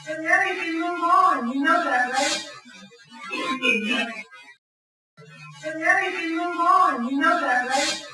So now you move on. You know that, right? So now you move on. You know that, right?